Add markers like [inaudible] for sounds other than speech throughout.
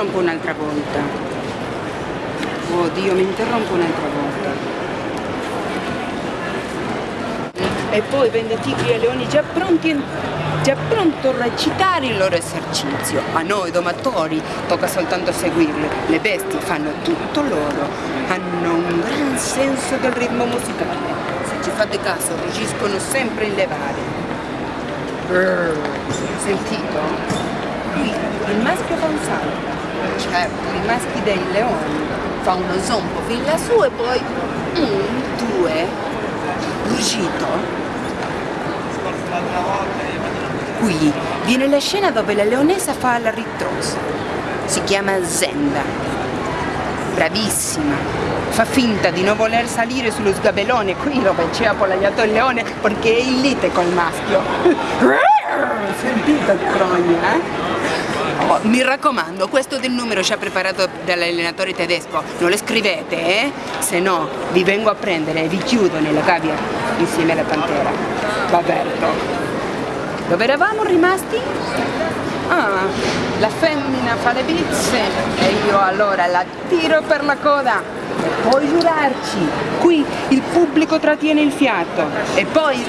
interrompo un'altra volta. Oh Dio, mi interrompo un'altra volta. E poi vende tigri e leoni già pronti, già pronto a recitare il loro esercizio. A noi domatori tocca soltanto seguirle. Le bestie fanno tutto loro. Hanno un gran senso del ritmo musicale. Se ci fate caso, rugiscono sempre in levare. Sentito? Il maschio fa un salto. Certo, i maschi dei leoni fa uno zombo fin lassù e poi un, due, rugito. Qui viene la scena dove la leonessa fa la ritrosa. Si chiama Zenda. Bravissima. Fa finta di non voler salire sullo sgabellone qui dove c'è appollaiato il leone perché è in lite col maschio. [laughs] Sentite il crogna, eh? Oh, mi raccomando, questo del numero ci ha preparato dall'allenatore tedesco, non lo scrivete, eh? Se no vi vengo a prendere e vi chiudo nella gabbia insieme alla pantera. Baberto. Dove eravamo rimasti? Ah, la femmina fa le bizze e io allora la tiro per la coda. Poi giurarci, qui il pubblico trattiene il fiato e poi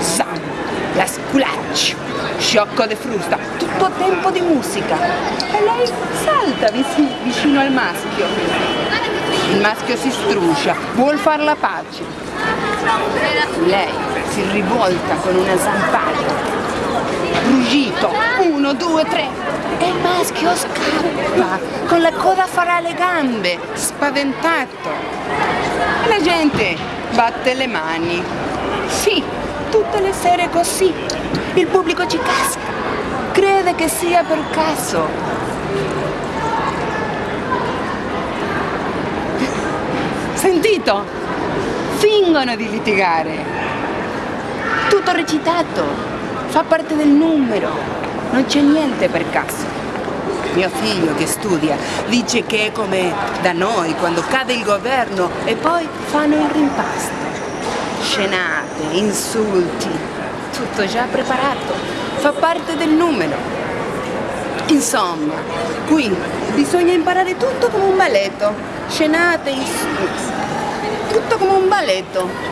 Sam, la sculaccio, sciocco de frusta, tutto tempo di musica. E lei salta vicino al maschio. Il maschio si struscia, vuol far la pace. Lei si rivolta con una zampata. Rugito, uno, due, tre. E il maschio scappa, con la coda farà le gambe, spaventato. E la gente batte le mani. Sì, tutte le sere così. Il pubblico ci casca, crede che sia per caso. Sentito? Fingono di litigare. Tutto recitato, fa parte del numero, non c'è niente per caso. Mio figlio che studia dice che è come da noi quando cade il governo e poi fanno il rimpasto scenate, insulti, tutto già preparato, fa parte del numero. Insomma, qui bisogna imparare tutto come un balletto, scenate, tutto come un balletto.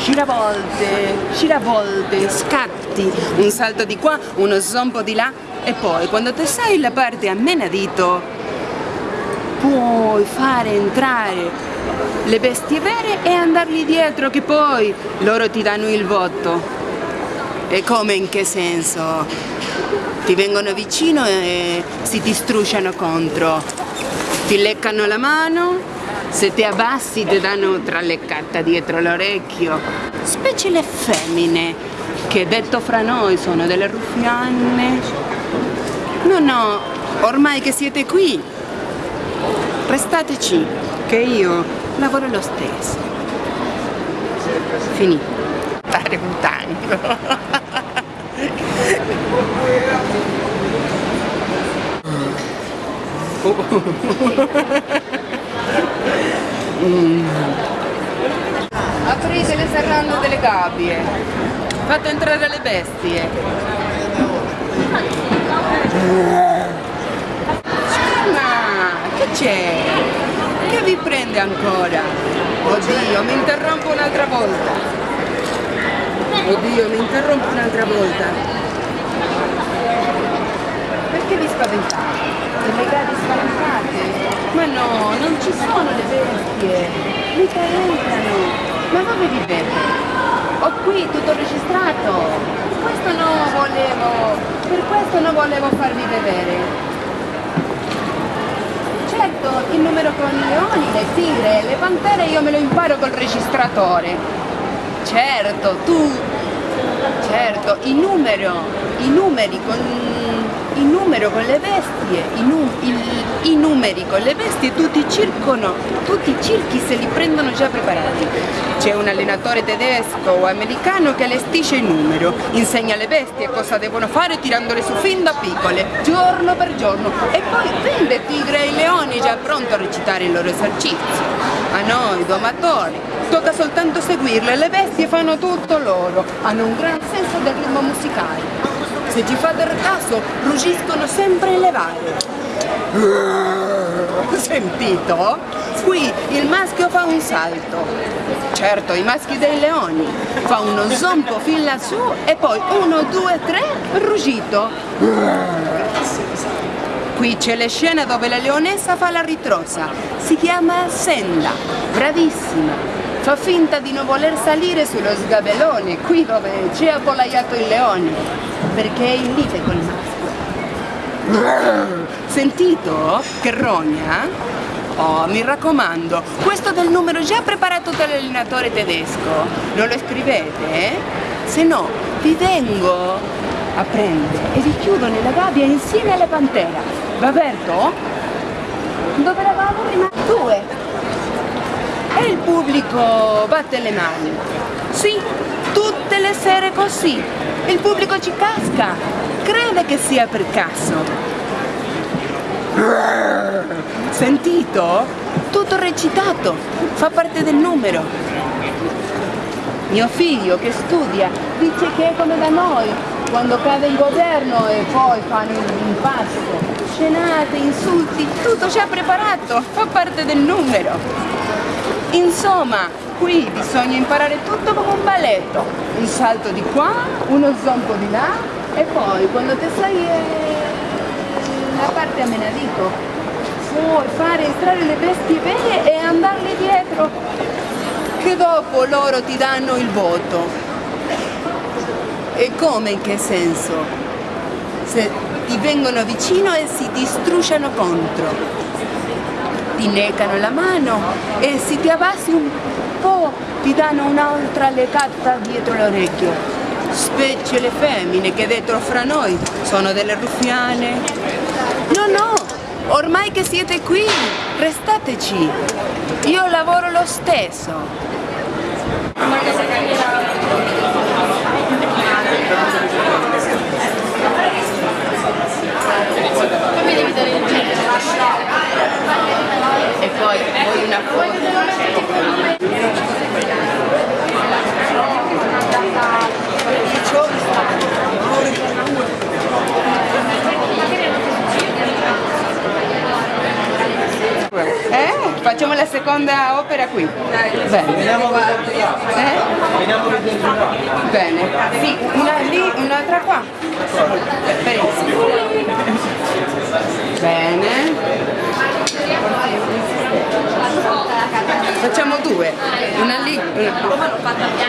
Giravolte, giravolte, scatti, un salto di qua, uno zombo di là e poi quando te sai la parte a menadito puoi fare entrare le bestie vere e andargli dietro che poi loro ti danno il voto. E come in che senso? Ti vengono vicino e si ti contro, ti leccano la mano, se ti abbassi ti danno tra leccata dietro l'orecchio. Specie le femmine, che detto fra noi sono delle ruffianne. No, no, ormai che siete qui, restateci, che io lavoro lo stesso. Finito. Fare un tango. mm. Aprite le serrande delle gabbie. Fate entrare le bestie. Ma che c'è? Che vi prende ancora? Oddio, mi interrompo un'altra volta. Oddio, mi interrompo un'altra volta. Perché vi spaventate? Le gare spaventate? Ma no, non ci sono le bestie. Mica entrano. Ma dove vivete? Ho qui tutto registrato. Questo non volevo, per questo non volevo farvi vedere certo il numero con i leoni, le tigre, le pantere io me lo imparo col registratore. Certo, tu, certo, il numero, i numeri con, il numero con le bestie, i, nu, il, i numeri con le bestie, tutti circono, tutti i circhi se li prendono già preparati. C'è un allenatore tedesco o americano che allestisce il numero, insegna alle bestie cosa devono fare tirandole su fin da piccole, giorno per giorno, e poi vende tigre e leoni già pronto a recitare il loro esercizio. A noi, domatori, tocca soltanto seguirle, le bestie fanno tutto loro, hanno un gran senso del ritmo musicale. Se ci fate caso, rugiscono sempre in levare. Sentito? Qui il maschio fa un salto. Certo, i maschi dei leoni. Fa uno zompo fin lassù e poi uno, due, tre, ruggito. Qui c'è la scena dove la leonessa fa la ritrosa. Si chiama Senda. Bravissima. Fa finta di non voler salire sullo sgabellone, qui dove c'è appollaiato il leone, perché è in lite col maschio. Sentito? Che rogna? Oh, mi raccomando, questo del numero già preparato dall'allenatore tedesco, non lo scrivete? Se no, vi vengo a prendere e vi chiudo nella gabbia insieme alla pantera. Va aperto? Dove eravamo prima? Due e il pubblico batte le mani. Sì, tutte le sere così. Il pubblico ci casca, crede che sia per caso. Sentito? Tutto recitato, fa parte del numero. Mio figlio che studia dice che è come da noi, quando cade il governo e poi fanno l'impasto. Scenate, insulti, tutto già preparato, fa parte del numero. Insomma, qui bisogna imparare tutto come un balletto. Un salto di qua, uno zompo di là e poi quando ti sai la parte a menadico puoi fare entrare le bestie vere e andarle dietro che dopo loro ti danno il voto. E come in che senso? Se ti vengono vicino e si distrusciano contro ti negano la mano e se ti abbassi un po' ti danno un'altra legata dietro l'orecchio. Specie le femmine che dentro fra noi sono delle ruffiane. No, no, ormai che siete qui, restateci. Io lavoro lo stesso. E poi voglio una foto Eh? Facciamo la seconda opera qui. Bene. Eh? Bene. Sì, una lì, un'altra qua. Benissimo. Bene. Facciamo due, una lì, una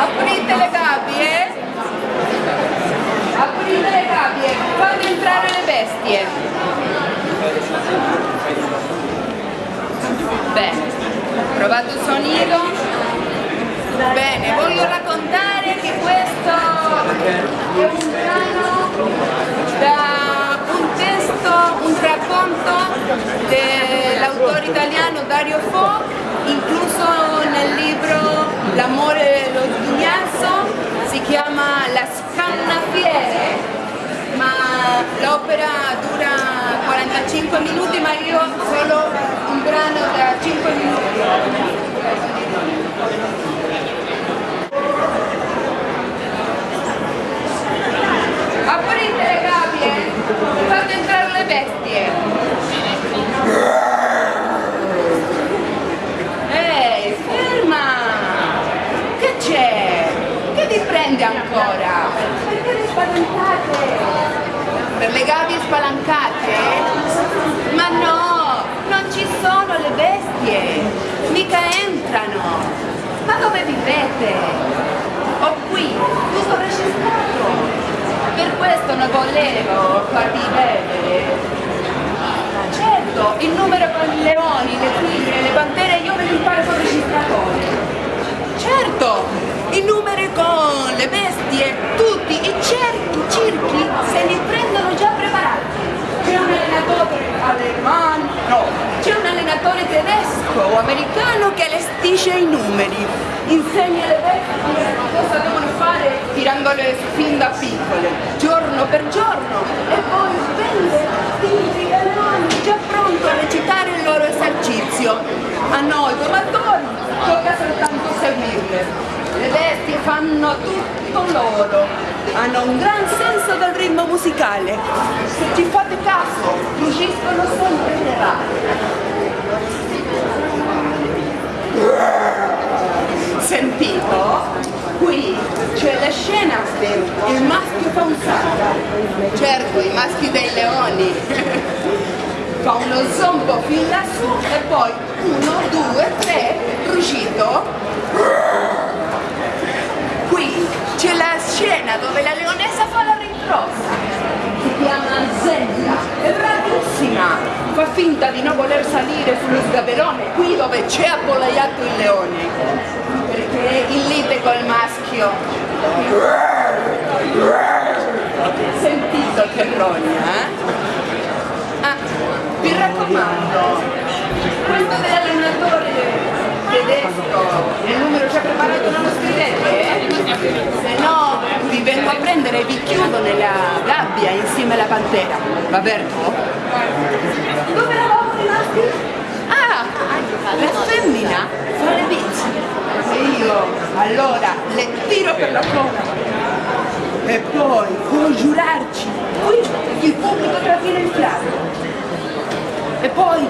Aprite le gabbie. Aprite le gabbie. Fate entrare le bestie. Bene. Provato il sonido. Bene, voglio raccontare che questo è un brano da un testo, un racconto dell'autore italiano Dario Fo, incluso nel libro L'amore e lo sghignasso, si chiama La scannafiere, ma l'opera dura 45 minuti, ma io solo un brano da 5 minuti. Aprite le gabbie, fate entrare le bestie. prende ancora? Perché le spalancate? Per le gabbie spalancate? Ma no, non ci sono le bestie, mica entrano. Ma dove vivete? Ho qui, tutto registrato. Per questo non volevo farvi vedere. Certo, il numero con i leoni, le tigre, le pantere, io me li imparo con registratore. Certo, i numeri con le bestie, tutti i cerchi, i circhi se li prendono già preparati. C'è un allenatore al allenatore tedesco o americano che allestisce i numeri, insegna le vecchie cosa devono fare tirandole fin da piccole, giorno per giorno, e poi vende i galoni già pronto a recitare il loro esercizio. A noi domatori tocca soltanto seguirle. Le bestie fanno tutto loro, hanno un gran senso del ritmo musicale. Se ci fate caso, rugiscono sempre le Sentito? Qui c'è la scena, il maschio fa un salto. Certo, i maschi dei leoni. [laughs] fa uno zombo fin lassù e poi uno, due, tre, ruggito c'è la scena dove la leonessa fa la rincrossa, si chiama Zella, è bravissima, fa finta di non voler salire sullo sgabellone, qui dove c'è appollaiato il leone, in lite col maschio. Sentito che rogna, eh? Ah, vi raccomando, questo dell'allenatore tedesco, il numero già preparato non lo scrivete? Se no vi vengo a prendere e vi chiudo nella gabbia insieme alla pantera. Va bene? Dove eravamo rimasti? Ah, la femmina fa le bizze. E io allora le tiro per la coda. E poi, può giurarci, qui il pubblico trattiene il fiato. E poi,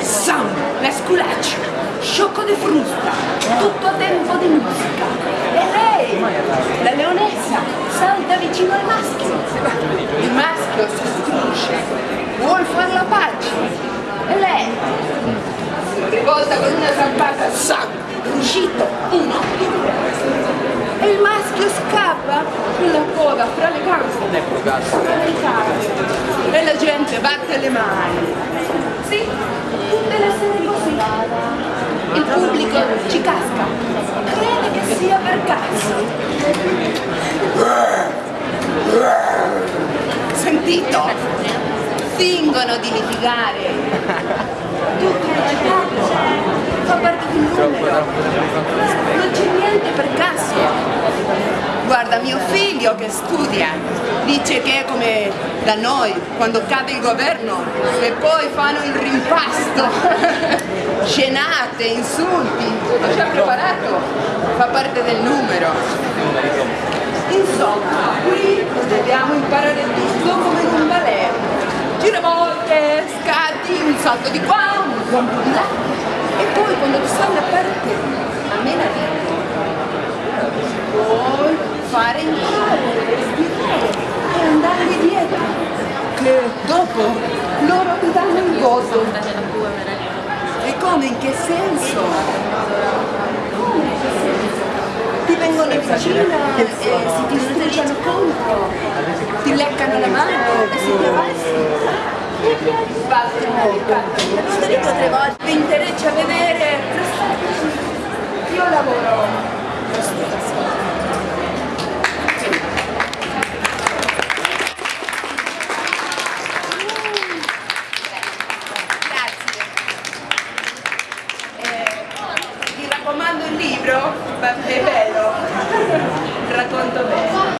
Sam, la sculaccia sciocco di frusta, tutto a tempo di musica. E lei, la leonessa, salta vicino al maschio. Il maschio si struscia, vuol far la pace. E lei, rivolta con una zampata, sa, uscito, uno. E il maschio scappa con la coda fra le gambe. E la gente batte le mani. Sì, tutte le sere così il pubblico ci casca, crede che sia per caso. Sentito? Fingono di litigare. [laughs] Tutto recitato, fa parte di un numero. Non c'è niente per caso. Guarda, mio figlio che studia dice che è come da noi, quando cade il governo e poi fanno il rimpasto. [laughs] scenate, insulti, tutto già preparato, fa parte del numero. Insomma, qui dobbiamo imparare tutto come un ballet. Giravolte, scatti, un salto di qua, un di là. E poi quando tu sai la a mena puoi fare entrare, respirare e andare dietro. Che dopo loro ti danno il voto come? In che senso? Ti vengono vicino e si ti contro, ti leccano la mano e si ti